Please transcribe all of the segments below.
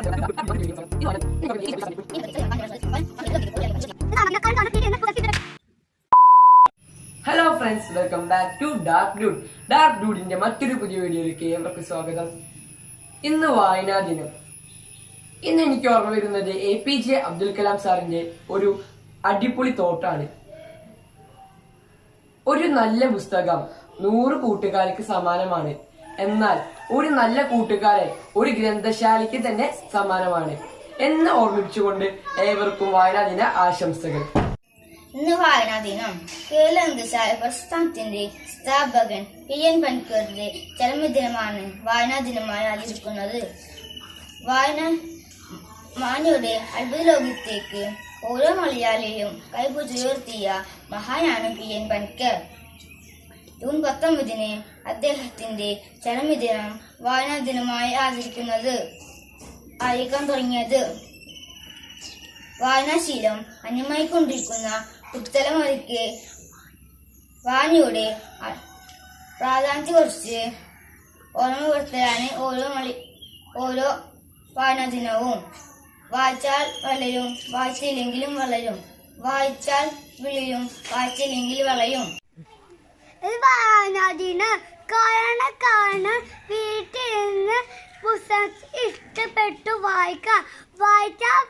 Hello friends welcome back to dark dude dark ഡൂഡിന്റെ മറ്റൊരു പുതിയ വീഡിയോയിലേക്ക് ഏവർക്കും സ്വാഗതം. ഇന്ന് വായനാ ദിനം. ഇന്ന് എനിക്ക് ഓർമ്മ വരുന്നത് A P J Abdul Kalam സാറിന്റെ ഒരു അടിപൊളി തോട്ടാണ്. ഒരു നല്ല പുസ്തകം. നൂറ് കൂട്ടുകാർക്ക് സമാനമാണ്. എന്നാൽ ഒരു നല്ല കൂട്ടുകാരൻ ഒരു ഗ്രന്ഥശാലയ്ക്ക് തന്നെ സമാനമാണ് എന്ന് ഓർമ്മിച്ചുകൊണ്ട് ഏവർക്കും വായനാ ദിന ആശംസകൾ. ഇന്ന് വായനാ ദിനം. കേരള പ്രസ്ഥാനത്തിന്റെ സ്ഥാപകൻ പി എൻ പൻകറിന്റെ ചരമദിനമാണ് വായനാ ദിനമായി ആചരിക്കുന്നത്. വായന മാനിയുടെ അത്ഭുത ലോകത്തേക്ക് ഓരോ മലയാളിയും കൈപുചുയർത്തിയ മഹാനാണ് പി എൻ പണിക്കർ ജൂൺ പത്തൊമ്പതിന് അദ്ദേഹത്തിന്റെ ചരമദിനം വായനാ ദിനമായി ആചരിക്കുന്നത്. ആയിരിക്കാൻ തുടങ്ങിയത്. വായനാശീലം അന്യമായിക്കൊണ്ടിരിക്കുന്ന പുത്തലമുറയ്ക്ക് വായനയുടെ പ്രാധാന്യത്തെ പ്രാധാന്യത്തെക്കുറിച്ച് ഓർമ്മപ്പെടുത്തലാണ് ഓരോ മണി ഓരോ വായനാ ദിനവും വായിച്ചാൽ വളരും വായിച്ചില്ലെങ്കിലും വളരും. വായിച്ചാൽ വിളിയും വായിച്ചില്ലെങ്കിൽ വളയും. വായനാദിന് കാരണം കാരണം വീട്ടിൽ നിന്ന് പുസ്തകം ഇഷ്ടപ്പെട്ടു വായിക്കാം. വായിച്ചാൽ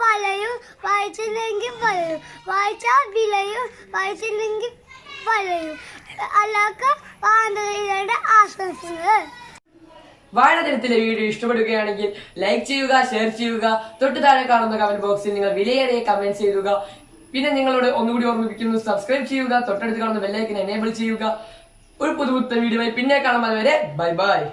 പലയും വായിച്ചില്ലെങ്കിൽ പലയും വായിച്ചാൽ വിലയും വായിച്ചില്ലെങ്കിൽ പലയും അല്ലാത്ത വായനയുടെ ആശംസകൾ. വാഴദിനത്തിലെ വീഡിയോ ഇഷ്ടപ്പെടുകയാണെങ്കിൽ ലൈക്ക് ചെയ്യുക ഷെയർ ചെയ്യുക. തൊട്ടു താഴെ കാണുന്ന കമന്റ് ബോക്സിൽ നിങ്ങൾ വിലയേറിയ കമന്റ് ചെയ്യുക. പിന്നെ നിങ്ങളോട് ഒന്നുകൂടി ഓർമ്മിപ്പിക്കുന്നു സബ്സ്ക്രൈബ് ചെയ്യുക തൊട്ടടുത്ത് കാണുന്ന ബെല്ലൈക്കൻ എനേബിൾ ചെയ്യുക. ഒരു പുതുപുത്ത വീഡിയോ പിന്നെ കാണാൻ വരെ ബൈ ബൈ